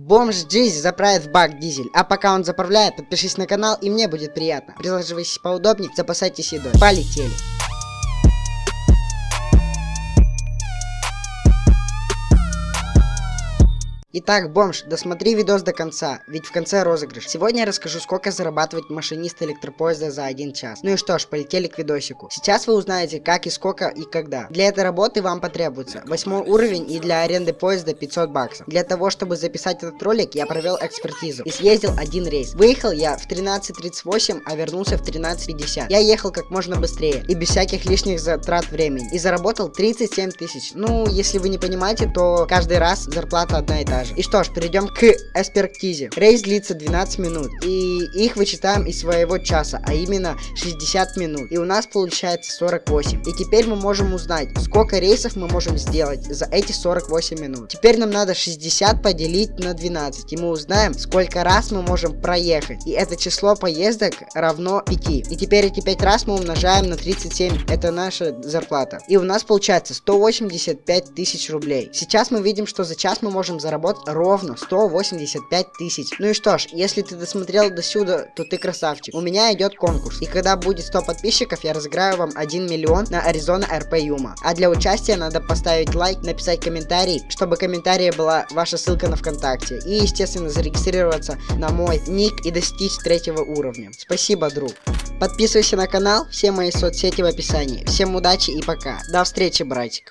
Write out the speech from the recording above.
Бомж Джизи заправит в бак дизель, а пока он заправляет, подпишись на канал и мне будет приятно. Присаживайтесь поудобнее, запасайтесь едой. Полетели. Итак, бомж, досмотри видос до конца, ведь в конце розыгрыш. Сегодня я расскажу, сколько зарабатывает машинист электропоезда за один час. Ну и что ж, полетели к видосику. Сейчас вы узнаете, как и сколько и когда. Для этой работы вам потребуется 8 уровень и для аренды поезда 500 баксов. Для того, чтобы записать этот ролик, я провел экспертизу и съездил один рейс. Выехал я в 13.38, а вернулся в 13.50. Я ехал как можно быстрее и без всяких лишних затрат времени. И заработал 37 тысяч. Ну, если вы не понимаете, то каждый раз зарплата одна и та же. И что ж, перейдем к экспертизе. Рейс длится 12 минут, и их вычитаем из своего часа, а именно 60 минут. И у нас получается 48. И теперь мы можем узнать, сколько рейсов мы можем сделать за эти 48 минут. Теперь нам надо 60 поделить на 12, и мы узнаем, сколько раз мы можем проехать. И это число поездок равно 5. И теперь эти 5 раз мы умножаем на 37, это наша зарплата. И у нас получается 185 тысяч рублей. Сейчас мы видим, что за час мы можем заработать ровно 185 тысяч. Ну и что ж, если ты досмотрел до сюда, то ты красавчик. У меня идет конкурс. И когда будет 100 подписчиков, я разыграю вам 1 миллион на Аризона РП Юма. А для участия надо поставить лайк, написать комментарий, чтобы комментарии была ваша ссылка на ВКонтакте. И, естественно, зарегистрироваться на мой ник и достичь третьего уровня. Спасибо, друг. Подписывайся на канал, все мои соцсети в описании. Всем удачи и пока. До встречи, братик.